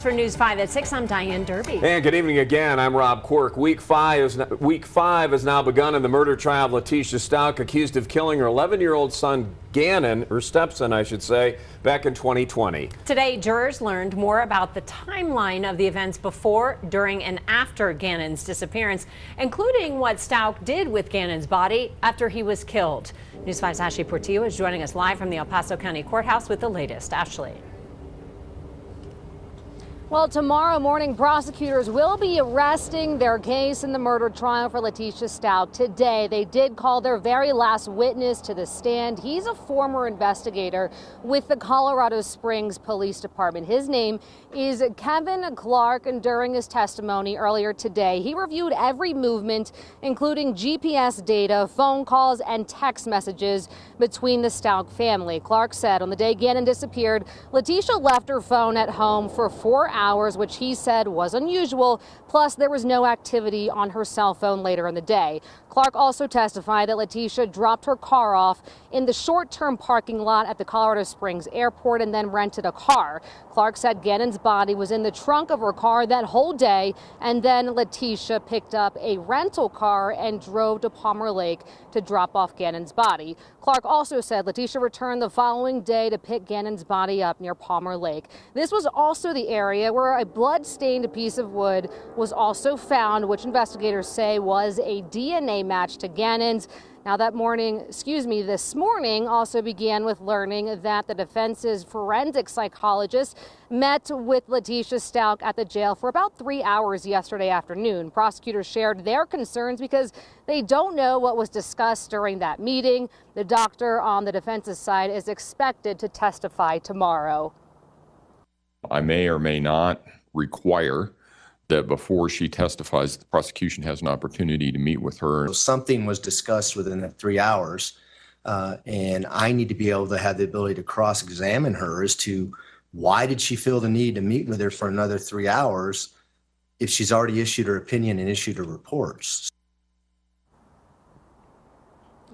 For News 5 at 6, I'm Diane Derby. And good evening again. I'm Rob Quirk. Week five, is, week five has now begun in the murder trial of Letecia Stauch, accused of killing her 11-year-old son, Gannon, her stepson, I should say, back in 2020. Today, jurors learned more about the timeline of the events before, during, and after Gannon's disappearance, including what Stauch did with Gannon's body after he was killed. News 5's Ashley Portillo is joining us live from the El Paso County Courthouse with the latest. Ashley. Well, tomorrow morning, prosecutors will be arresting their case in the murder trial for Letecia Stauch. Today, they did call their very last witness to the stand. He's a former investigator with the Colorado Springs Police Department. His name is Kevin Clark, and during his testimony earlier today, he reviewed every movement, including GPS data, phone calls, and text messages between the Stauch family. Clark said on the day Gannon disappeared, Letecia left her phone at home for four hours hours, which he said was unusual. Plus, there was no activity on her cell phone later in the day. Clark also testified that Letecia dropped her car off in the short-term parking lot at the Colorado Springs airport and then rented a car. Clark said Gannon's body was in the trunk of her car that whole day, and then Letecia picked up a rental car and drove to Palmer Lake to drop off Gannon's body. Clark also said Letecia returned the following day to pick Gannon's body up near Palmer Lake. This was also the area where a blood-stained piece of wood was also found, which investigators say was a DNA match to Gannon's. Now that morning, excuse me, this morning also began with learning that the defense's forensic psychologist met with Letecia Stauch at the jail for about three hours yesterday afternoon. Prosecutors shared their concerns because they don't know what was discussed during that meeting. The doctor on the defense's side is expected to testify tomorrow. I may or may not require that before she testifies, the prosecution has an opportunity to meet with her. Something was discussed within that three hours, uh, and I need to be able to have the ability to cross-examine her as to why did she feel the need to meet with her for another three hours if she's already issued her opinion and issued her reports.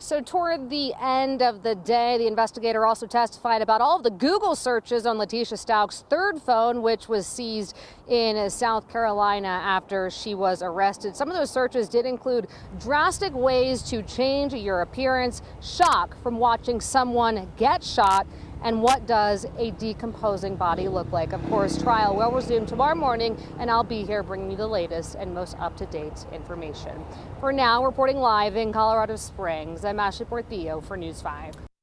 So toward the end of the day, the investigator also testified about all of the Google searches on Letecia Stauch's third phone, which was seized in South Carolina after she was arrested. Some of those searches did include drastic ways to change your appearance, shock from watching someone get shot, and what does a decomposing body look like? Of course, trial will resume tomorrow morning, and I'll be here bringing you the latest and most up-to-date information. For now, reporting live in Colorado Springs, I'm Ashley Portillo for News 5.